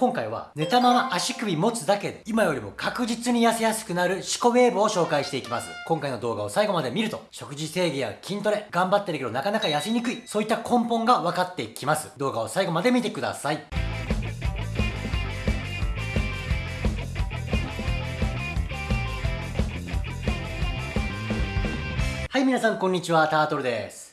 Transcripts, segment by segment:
今回は寝たまま足首持つだけで今よりも確実に痩せやすくなるシコウェーブを紹介していきます。今回の動画を最後まで見ると食事制限や筋トレ頑張ってるけどなかなか痩せにくいそういった根本が分かってきます。動画を最後まで見てください。はい、皆さんこんにちは、タートルです。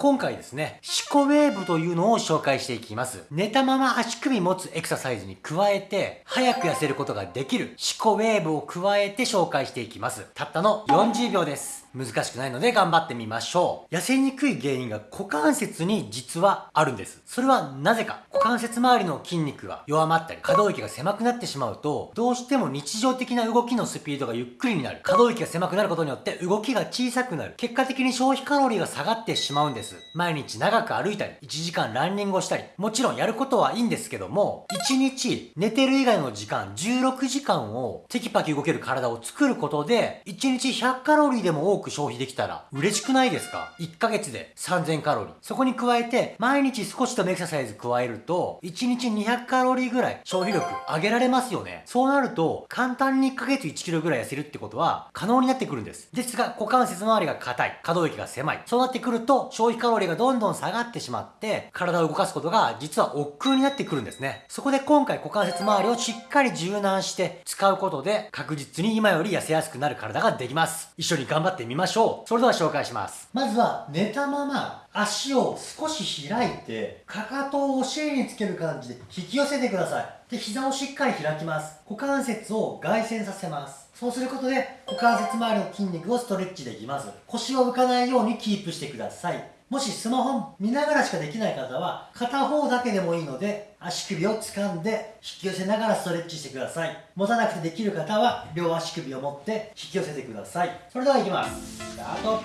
今回ですね、シコウェーブというのを紹介していきます。寝たまま足首持つエクササイズに加えて、早く痩せることができるシコウェーブを加えて紹介していきます。たったの40秒です。難しくないので頑張ってみましょう。痩せにくい原因が股関節に実はあるんです。それはなぜか。股関節周りの筋肉が弱まったり、可動域が狭くなってしまうと、どうしても日常的な動きのスピードがゆっくりになる。可動域が狭くなることによって動きが小さくなる。結果的に消費カロリーが下がってしまうんです。毎日長く歩いたり、1時間ランニングをしたり、もちろんやることはいいんですけども、1日寝てる以外の時間、16時間をテキパキ動ける体を作ることで、1日100カロリーでも多く消費できたら嬉しくないですか ?1 ヶ月で3000カロリー。そこに加えて、毎日少しでもエクササイズ加えると、1日200カロリーぐらい消費力上げられますよね。そうなると、簡単に1ヶ月1キロぐらい痩せるってことは可能になってくるんです。ですが、股関節周りが硬い。可動域が狭い。そうなってくると、消費カロリーがどんどん下がってしまって、体を動かすことが実は億劫になってくるんですね。そこで今回股関節周りをしっかり柔軟して使うことで、確実に今より痩せやすくなる体ができます。一緒に頑張ってみましょう。それでは紹介します。まずは寝たまま足を少し開いて、かかとをお尻につける感じで引き寄せてください。で、膝をしっかり開きます。股関節を外旋させます。そうすることで、股関節周りの筋肉をストレッチできます。腰を浮かないようにキープしてください。もしスマホ見ながらしかできない方は、片方だけでもいいので、足首を掴んで引き寄せながらストレッチしてください。持たなくてできる方は、両足首を持って引き寄せてください。それではいきます。スタート。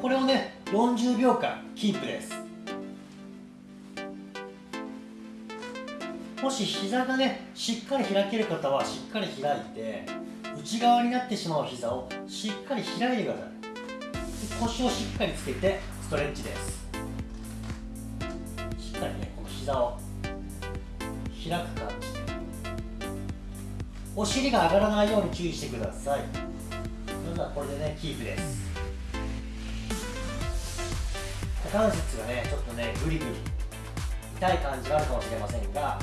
これをね、40秒間キープです。もし膝がね、しっかり開ける方はしっかり開いて、内側になってしまう膝をしっかり開いてください。腰をしっかりつけてトレッチですしっかりねこの膝を開く感じでお尻が上がらないように注意してください。それではこれでねキープです。股関節がねちょっとねグリグリ。痛い感じがあるかもしれませんが。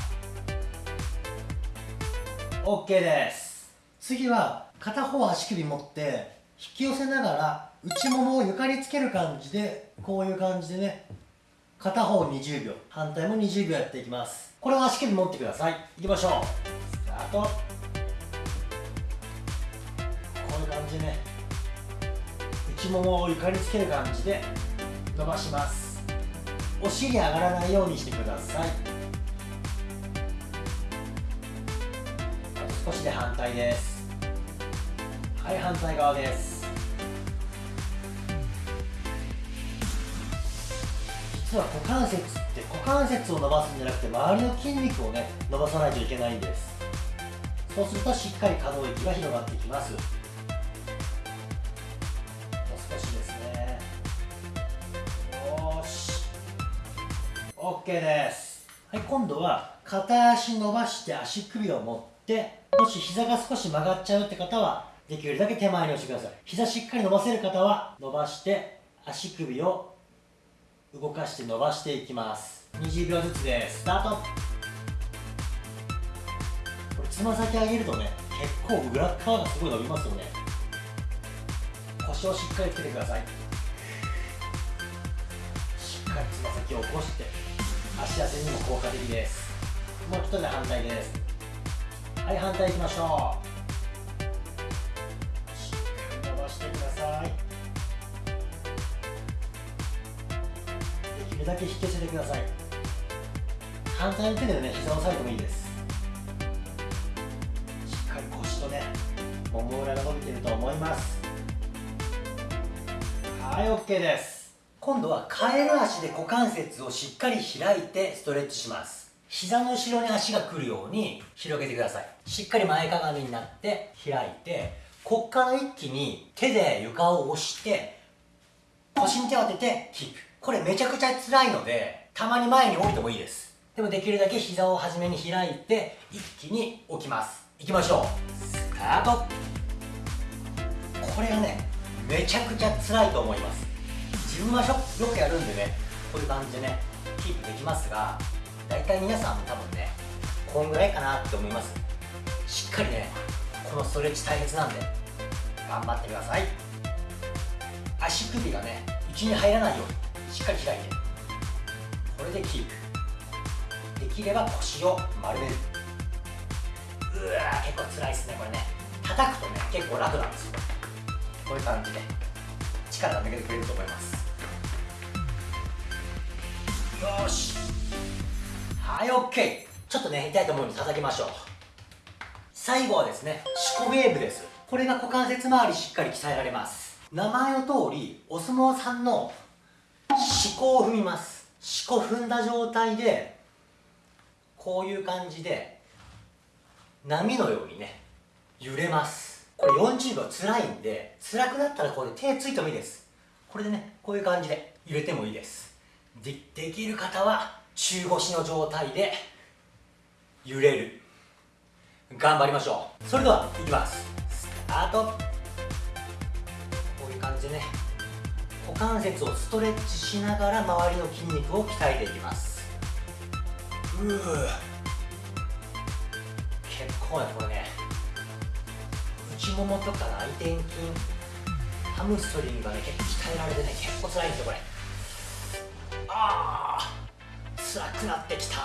OK です。次は片方足首持って引き寄せながら内ももを床につける感じでこういう感じでね片方20秒反対も20秒やっていきます。これを足首持ってください。いきましょう。スタート。こういう感じでね内ももを床につける感じで伸ばします。お尻上がらないようにしてください。あと少しで反対です。はい反対側です。実は股関節って股関節を伸ばすんじゃなくて周りの筋肉をね伸ばさないといけないんです。そうするとしっかり可動域が広がってきます。もう少しですね。よし。OK です。はい今度は片足伸ばして足首を持ってもし膝が少し曲がっちゃうって方はできるだけ手前に押してください。膝しっかり伸ばせる方は伸ばして足首を動かして伸ばしていきます。20秒ずつでスタート。これつま先上げるとね結構裏側がすごい伸びますよね。腰をしっかりつけてください。しっかりつま先を起こして足痩せにも効果的です。もう一人で反対です。はい反対いきましょう。るだけ引き寄せてください。反対の手でね膝を押さえてもいいです。しっかり腰とねもも裏が伸びてると思います。はい OK です。今度はカエル足で股関節をしっかり開いてストレッチします。膝の後ろに足が来るように広げてください。しっかり前かがみになって開いてこっから一気に手で床を押して腰に手を当ててキープこれめちゃくちゃ辛いので、たまに前に置いてもいいです。でもできるだけ膝を初めに開いて一気に置きます。いきましょう。スタート。これがねめちゃくちゃ辛いと思います。自分はよくやるんでねこういう感じでねキープできますが大体皆さんも多分ねこんぐらいかなって思います。しっかりねこのストレッチ大切なんで頑張ってください。足首がね内に入らないようにしっかり開いて。これでキープ。できれば腰を丸める。うわ結構辛いですねこれね。叩くとね結構楽なんですよ。こういう感じで。力が抜けてくれると思います。よし。はい OK ちょっとね痛いと思うので叩きましょう。最後はですねシコウェーブです。これが股関節周りしっかり鍛えられます。名前の通りお相撲さんの四股を踏みます。四股踏んだ状態でこういう感じで波のようにね揺れます。これ40秒辛いんで辛くなったらこれ手ついてもいいです。これでねこういう感じで揺れてもいいです。でできる方は中腰の状態で揺れる。頑張りましょう。それではいきます。スタート。こういう感じでね。股関節をストレッチしながら周りの筋肉を鍛えていきます。うー結構ねこれね内ももとか内転筋ハムストリングがね結構鍛えられてね結構辛いんですよこれ。ああ辛くなってきた。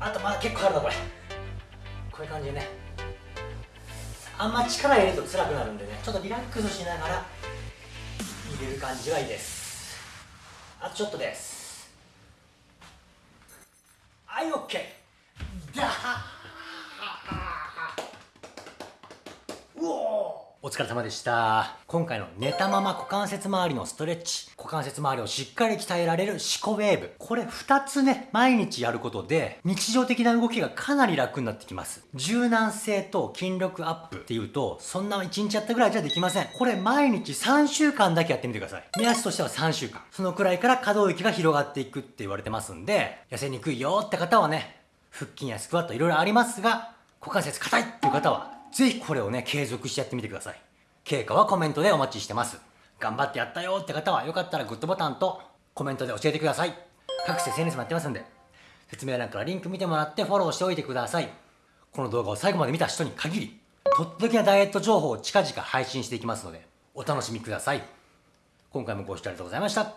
あとまだ結構あるなこれ。こういう感じでねあんま力入れると辛くなるんでねちょっとリラックスしながら入れる感じがいいです。あとちょっとです。はい OK だおお疲れ様でした。今回の寝たまま股関節周りのストレッチ。関節周りをしっかり鍛えられるシコウェーブ。これ2つね毎日やることで日常的な動きがかなり楽になってきます。柔軟性と筋力アップっていうとそんな1日やったぐらいじゃできません。これ毎日3週間だけやってみてください。目安としては3週間。そのくらいから可動域が広がっていくって言われてますんで痩せにくいよって方はね腹筋やスクワットいろいろありますが股関節硬いっていう方はぜひこれをね継続してやってみてください。経過はコメントでお待ちしてます。頑張ってやったよって方はよかったらグッドボタンとコメントで教えてください。各種 SNS もやってますんで。説明欄からリンク見てもらってフォローしておいてください。この動画を最後まで見た人に限りとっておきなダイエット情報を近々配信していきますのでお楽しみください。今回もご視聴ありがとうございました。